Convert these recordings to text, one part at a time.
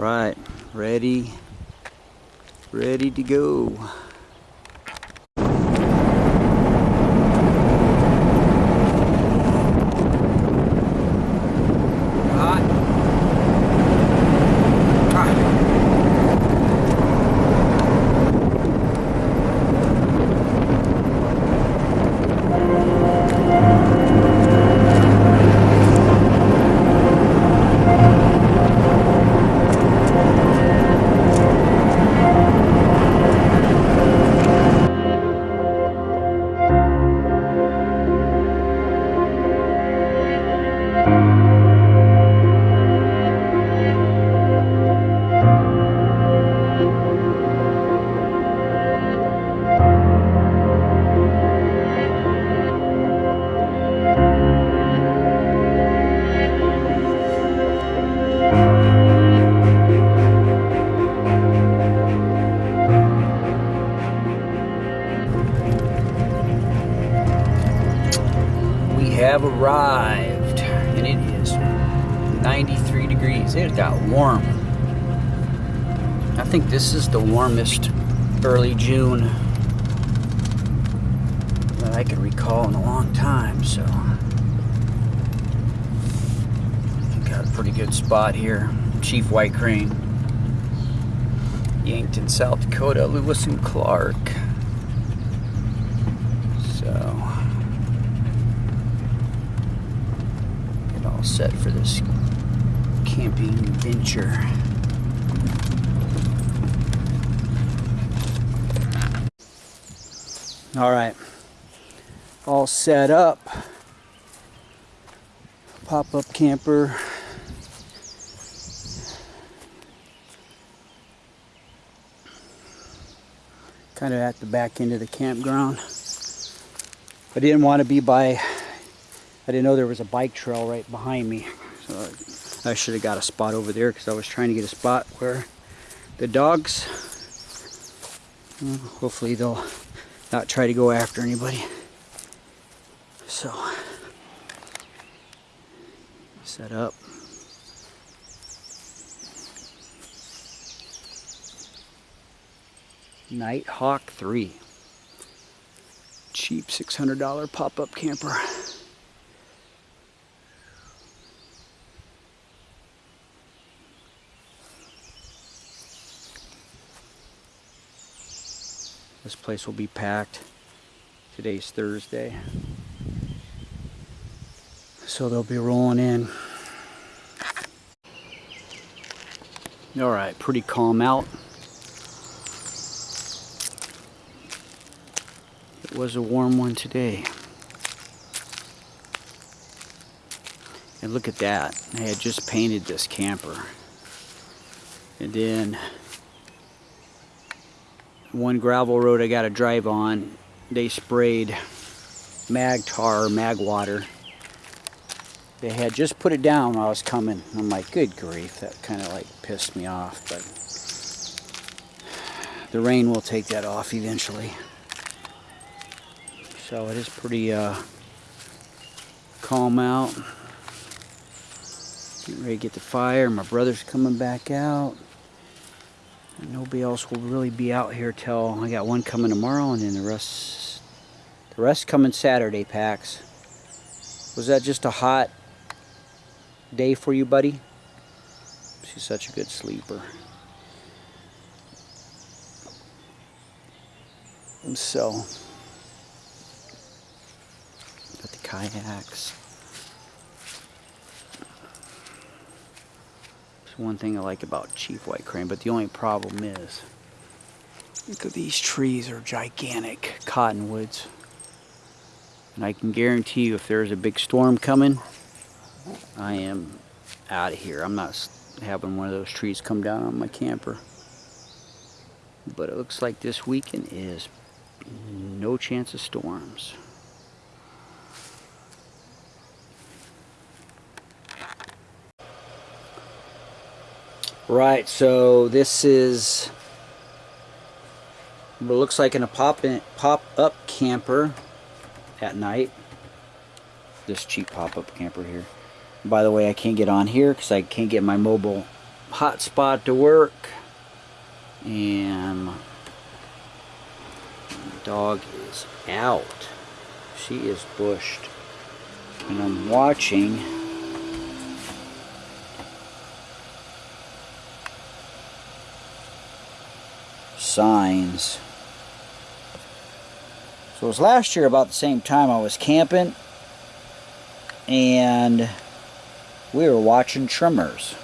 Right, ready, ready to go. 93 degrees. It got warm. I think this is the warmest early June that I can recall in a long time, so. Got a pretty good spot here. Chief White Crane. Yankton, South Dakota, Lewis and Clark. So. get all set for this camping venture. All right, all set up. Pop up camper. Kind of at the back end of the campground. I didn't want to be by I didn't know there was a bike trail right behind me. So I should have got a spot over there because I was trying to get a spot where the dogs, hopefully they'll not try to go after anybody. So, set up. Nighthawk 3. Cheap $600 pop-up camper. This place will be packed. Today's Thursday. So they'll be rolling in. Alright, pretty calm out. It was a warm one today. And look at that. I had just painted this camper. And then one gravel road I got to drive on, they sprayed mag tar, mag water. They had just put it down when I was coming. I'm like, good grief, that kind of like pissed me off, but the rain will take that off eventually. So it is pretty uh, calm out. Getting ready to get the fire. My brother's coming back out. Nobody else will really be out here till I got one coming tomorrow, and then the rest, the rest coming Saturday. Packs. Was that just a hot day for you, buddy? She's such a good sleeper. And so, got the kayaks. One thing I like about Chief White Crane, but the only problem is, look at these trees are gigantic cottonwoods. And I can guarantee you if there's a big storm coming, I am out of here. I'm not having one of those trees come down on my camper. But it looks like this weekend is no chance of storms. Right, so this is what looks like in a pop in, pop camper at night. This cheap pop up camper here. By the way, I can't get on here because I can't get my mobile hotspot to work. And dog is out. She is bushed. And I'm watching signs. So it was last year about the same time I was camping and we were watching trimmers.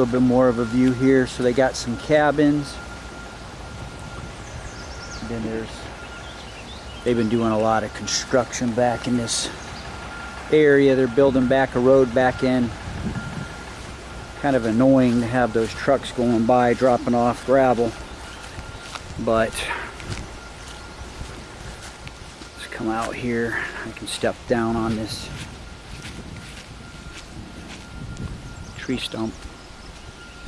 Little bit more of a view here. So they got some cabins. Then there's, they've been doing a lot of construction back in this area. They're building back a road back in. Kind of annoying to have those trucks going by dropping off gravel. But let's come out here. I can step down on this tree stump.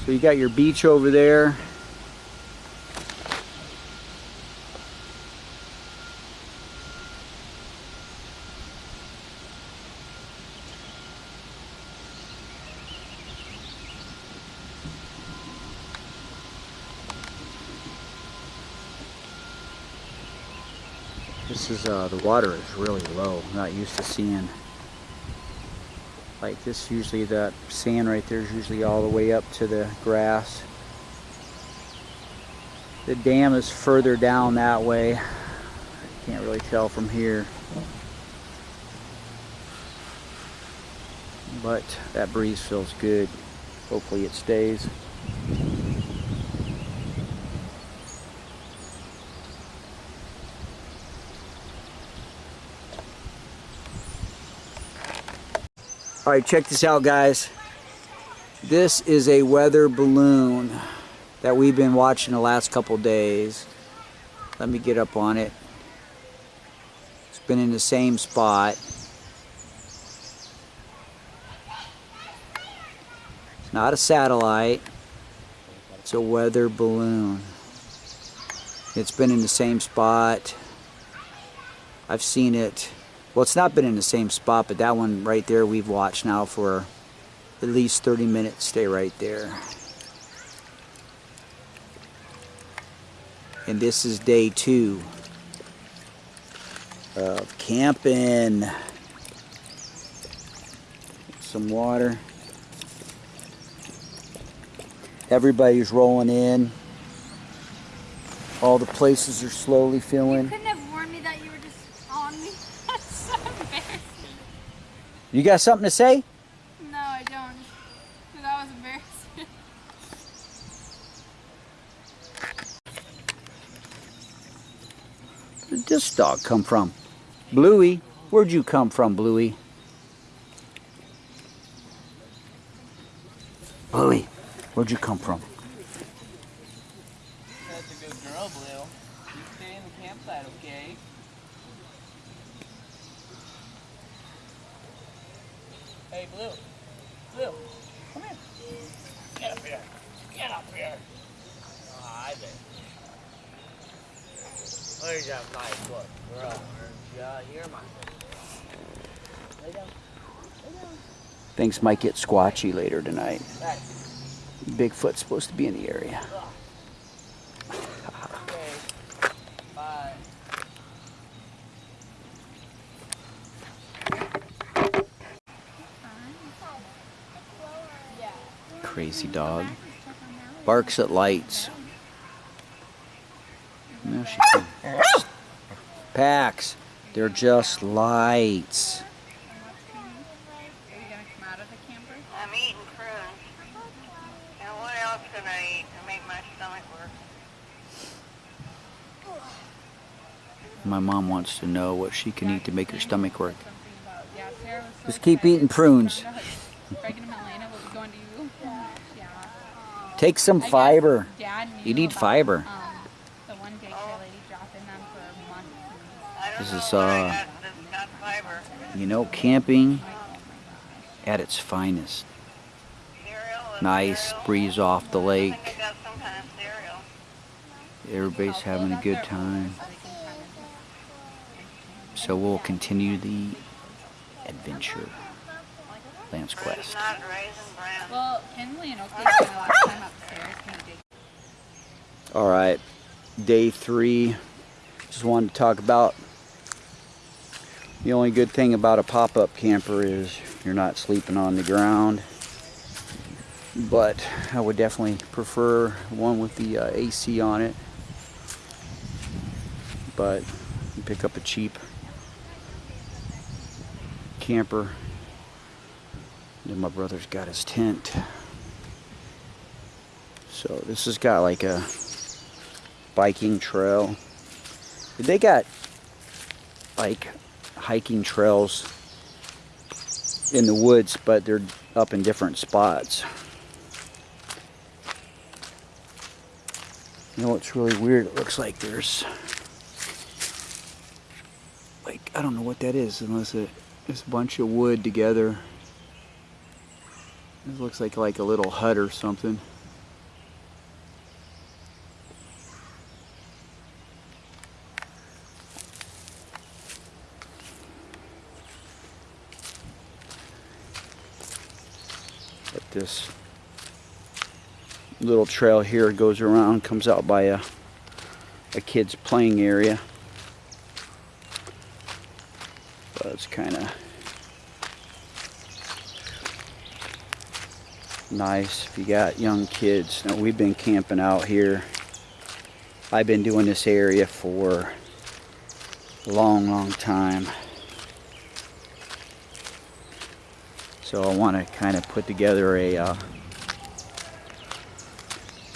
So you got your beach over there. This is, uh, the water is really low. I'm not used to seeing like this usually that sand right there is usually all the way up to the grass. The dam is further down that way. Can't really tell from here. But that breeze feels good. Hopefully it stays All right, check this out, guys. This is a weather balloon that we've been watching the last couple days. Let me get up on it. It's been in the same spot. It's not a satellite. It's a weather balloon. It's been in the same spot. I've seen it well, it's not been in the same spot, but that one right there we've watched now for at least 30 minutes. Stay right there. And this is day two of camping. Some water. Everybody's rolling in. All the places are slowly filling. You got something to say? No, I don't. That was embarrassing. Where did this dog come from? Bluey, where'd you come from, Bluey? Bluey, where'd you come from? That's a good girl, Blue. You stay in the campsite, okay? Hey, Blue. Blue, come here. Get up here. Get up here. Ah, Hi there. Where's that nice look, girl? Yeah, you're my Lay down. Lay down. Things might get squatchy later tonight. Bigfoot's supposed to be in the area. Okay. Bye. Crazy dog. Barks at lights. No, she. Pax. They're just lights. My mom wants to know what she can eat to make her stomach work. Just keep eating prunes. Greg and Helena will be going to you. Yeah. Take some I guess fiber. Dad You need about, fiber. Um, the one daycare lady dropping them for months. This know is, what I uh, got you know, camping at its finest. Nice breeze off the lake. think I got some kind of cereal. Everybody's having a good time. So we'll continue the adventure. Lance Quest. not raisin bran. Well, Henley and Oakley spent a lot of time upstairs. Can you dig All right, day three. Just wanted to talk about the only good thing about a pop-up camper is you're not sleeping on the ground. But I would definitely prefer one with the uh, AC on it. But pick up a cheap camper. Then my brother's got his tent. So this has got like a biking trail. They got like hiking trails in the woods, but they're up in different spots. You know what's really weird? It looks like there's like I don't know what that is unless it is a bunch of wood together. This looks like like a little hut or something. This little trail here goes around, comes out by a, a kid's playing area. But it's kind of nice if you got young kids. Now we've been camping out here. I've been doing this area for a long, long time. So I want to kind of put together a uh,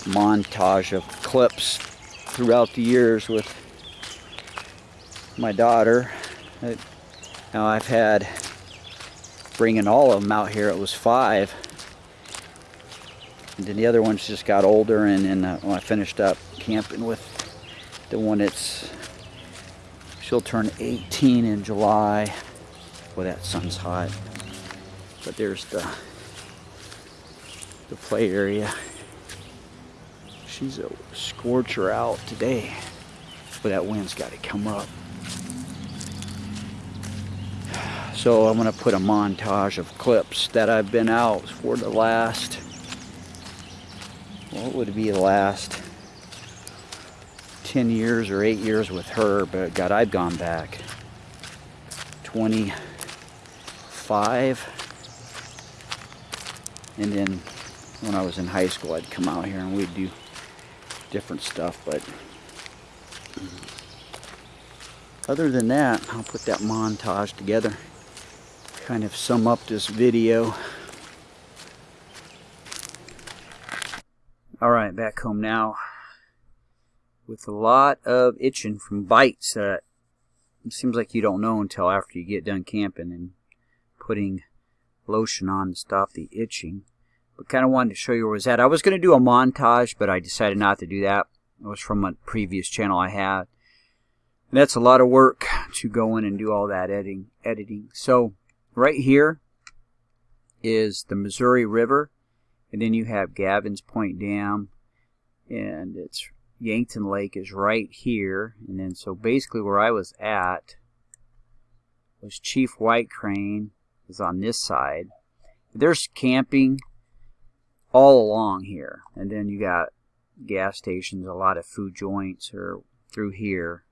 montage of clips throughout the years with my daughter. Now I've had bringing all of them out here. It was five, and then the other ones just got older. And then uh, I finished up camping with the one that's she'll turn 18 in July. Boy, that sun's hot. But there's the the play area. She's a scorcher out today. But that wind's got to come up. So I'm going to put a montage of clips that I've been out for the last, what would be the last 10 years or 8 years with her, but God, I've gone back 25. And then when I was in high school, I'd come out here and we'd do different stuff, but other than that, I'll put that montage together, kind of sum up this video. All right, back home now with a lot of itching from bites that seems like you don't know until after you get done camping and putting lotion on to stop the itching. But kind of wanted to show you where it was at. I was going to do a montage, but I decided not to do that. It was from a previous channel I had. And that's a lot of work to go in and do all that editing. editing. So right here is the Missouri River. And then you have Gavin's Point Dam. And it's Yankton Lake is right here. And then so basically where I was at was Chief White Crane is on this side. There's camping all along here. And then you got gas stations, a lot of food joints are through here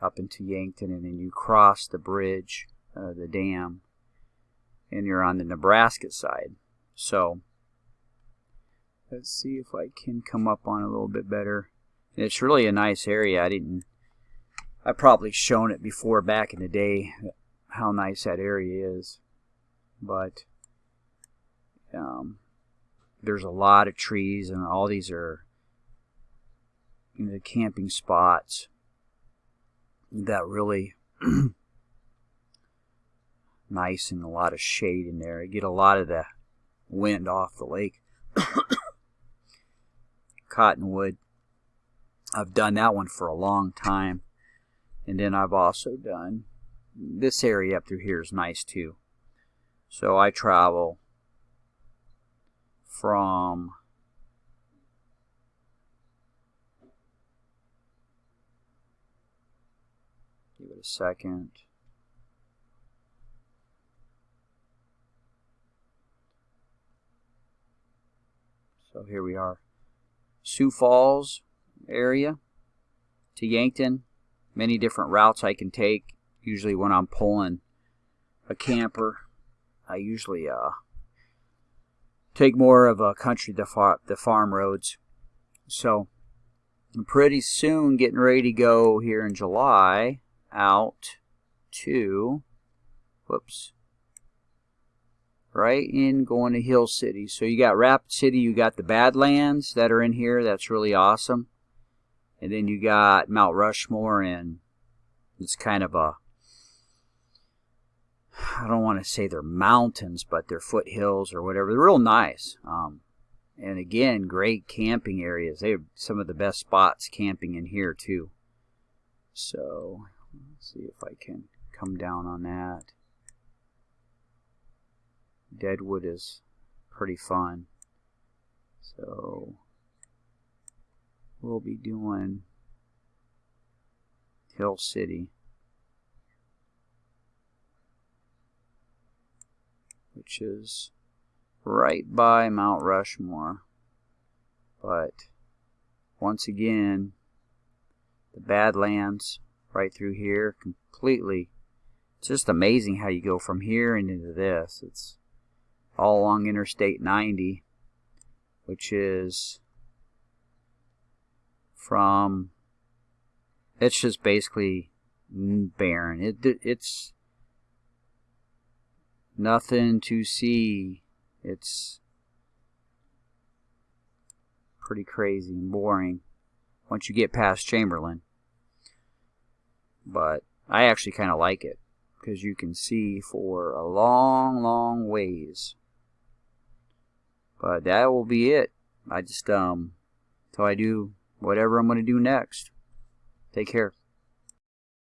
up into Yankton. And then you cross the bridge, uh, the dam, and you're on the Nebraska side. So let's see if I can come up on a little bit better. And it's really a nice area. I didn't, I probably shown it before back in the day how nice that area is. But um, there's a lot of trees and all these are you know, the camping spots that really nice and a lot of shade in there. You get a lot of the wind off the lake. Cottonwood. I've done that one for a long time. And then I've also done this area up through here is nice too. So I travel from give it a second. So here we are. Sioux Falls area to Yankton. Many different routes I can take. Usually when I'm pulling a camper, I usually uh, take more of a country the, far, the farm roads. So I'm pretty soon getting ready to go here in July out to whoops right in going to Hill City. So you got Rapid City, you got the Badlands that are in here. That's really awesome. And then you got Mount Rushmore and it's kind of a I don't want to say they're mountains, but they're foothills or whatever. They're real nice. Um, and again, great camping areas. They have some of the best spots camping in here too. So let's see if I can come down on that. Deadwood is pretty fun. So we'll be doing Hill City. Which is right by Mount Rushmore. But once again, the Badlands right through here completely. It's just amazing how you go from here and into this. It's all along Interstate 90, which is from. It's just basically barren. It it's nothing to see. It's pretty crazy and boring once you get past Chamberlain. But I actually kind of like it because you can see for a long, long ways. But that will be it. I just, um, till I do whatever I'm going to do next. Take care.